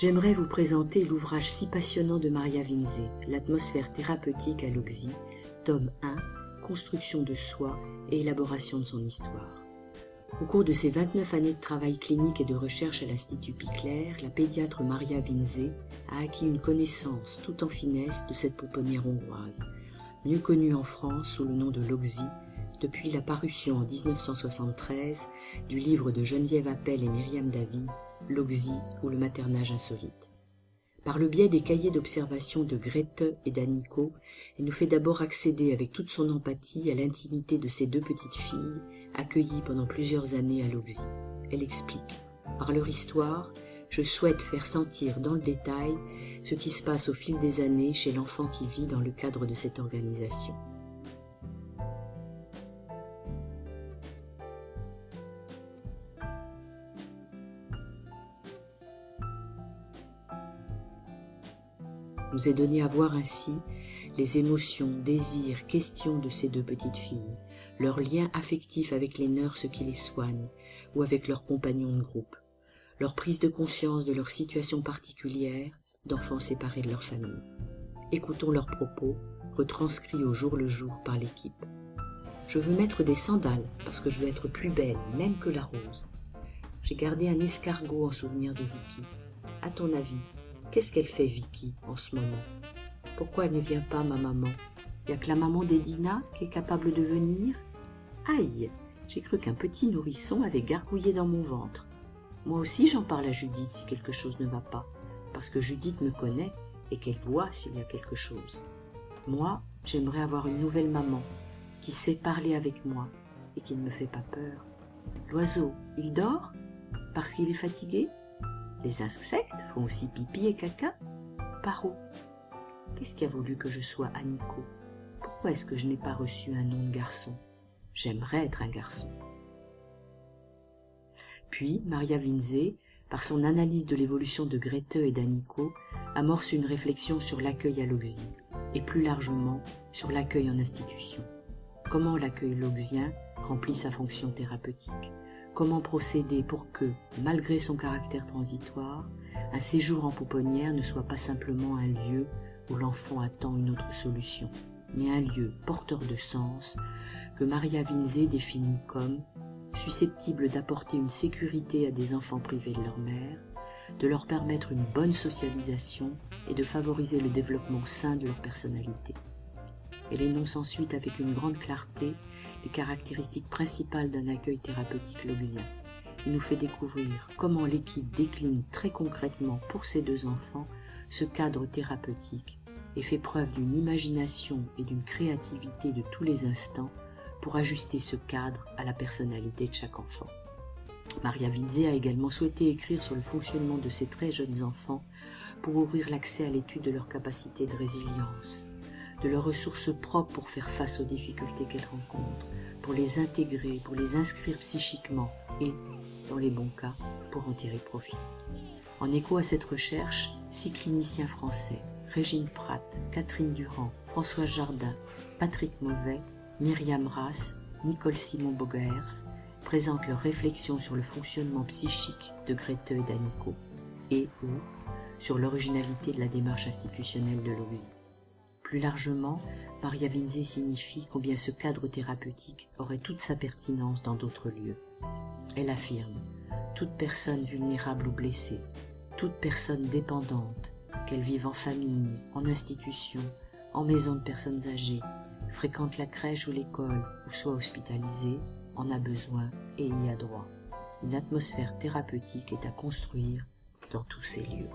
J'aimerais vous présenter l'ouvrage si passionnant de Maria Vinze, L'atmosphère thérapeutique à l'Oxy, tome 1, Construction de soi et élaboration de son histoire. Au cours de ses 29 années de travail clinique et de recherche à l'Institut Picler, la pédiatre Maria Vinze a acquis une connaissance tout en finesse de cette pouponnière hongroise, mieux connue en France sous le nom de l'Oxy, depuis la parution en 1973 du livre de Geneviève Appel et Myriam Davy, L'Oxy ou le maternage insolite. Par le biais des cahiers d'observation de Grete et d'Annico, elle nous fait d'abord accéder avec toute son empathie à l'intimité de ces deux petites filles accueillies pendant plusieurs années à l'Oxy. Elle explique, par leur histoire, je souhaite faire sentir dans le détail ce qui se passe au fil des années chez l'enfant qui vit dans le cadre de cette organisation. Nous est donné à voir ainsi les émotions, désirs, questions de ces deux petites filles, leur lien affectif avec les nurses qui les soignent ou avec leurs compagnons de groupe, leur prise de conscience de leur situation particulière d'enfants séparés de leur famille. Écoutons leurs propos, retranscrits au jour le jour par l'équipe. Je veux mettre des sandales parce que je veux être plus belle, même que la rose. J'ai gardé un escargot en souvenir de Vicky. À ton avis, Qu'est-ce qu'elle fait, Vicky, en ce moment? Pourquoi elle ne vient pas, ma maman? N'y a que la maman d'Edina qui est capable de venir? Aïe J'ai cru qu'un petit nourrisson avait gargouillé dans mon ventre. Moi aussi, j'en parle à Judith si quelque chose ne va pas, parce que Judith me connaît et qu'elle voit s'il y a quelque chose. Moi, j'aimerais avoir une nouvelle maman qui sait parler avec moi et qui ne me fait pas peur. L'oiseau, il dort? Parce qu'il est fatigué? Les insectes font aussi pipi et caca. Par où? Qu'est-ce qui a voulu que je sois Aniko? Pourquoi est-ce que je n'ai pas reçu un nom de garçon? J'aimerais être un garçon. Puis, Maria Vinze, par son analyse de l'évolution de Grete et d'Aniko, amorce une réflexion sur l'accueil à l'Oxy, et plus largement sur l'accueil en institution. Comment l'accueil loxien remplit sa fonction thérapeutique? Comment procéder pour que, malgré son caractère transitoire, un séjour en pouponnière ne soit pas simplement un lieu où l'enfant attend une autre solution, mais un lieu porteur de sens que Maria Vinze définit comme susceptible d'apporter une sécurité à des enfants privés de leur mère, de leur permettre une bonne socialisation et de favoriser le développement sain de leur personnalité. Elle énonce ensuite avec une grande clarté les caractéristiques principales d'un accueil thérapeutique loxien. Il nous fait découvrir comment l'équipe décline très concrètement pour ces deux enfants ce cadre thérapeutique et fait preuve d'une imagination et d'une créativité de tous les instants pour ajuster ce cadre à la personnalité de chaque enfant. Maria Vinze a également souhaité écrire sur le fonctionnement de ces très jeunes enfants pour ouvrir l'accès à l'étude de leur capacité de résilience, de leurs ressources propres pour faire face aux difficultés qu'elles rencontrent, pour les intégrer, pour les inscrire psychiquement et, dans les bons cas, pour en tirer profit. En écho à cette recherche, six cliniciens français, Régine Pratt, Catherine Durand, François Jardin, Patrick Mauvais, Myriam Rass, Nicole Simon Bogaers, présentent leurs réflexions sur le fonctionnement psychique de Grete et d'Anico et ou sur l'originalité de la démarche institutionnelle de l'OXI. Plus largement, Maria Vinze signifie combien ce cadre thérapeutique aurait toute sa pertinence dans d'autres lieux. Elle affirme toute personne vulnérable ou blessée, toute personne dépendante, qu'elle vive en famille, en institution, en maison de personnes âgées, fréquente la crèche ou l'école ou soit hospitalisée, en a besoin et y a droit. Une atmosphère thérapeutique est à construire dans tous ces lieux.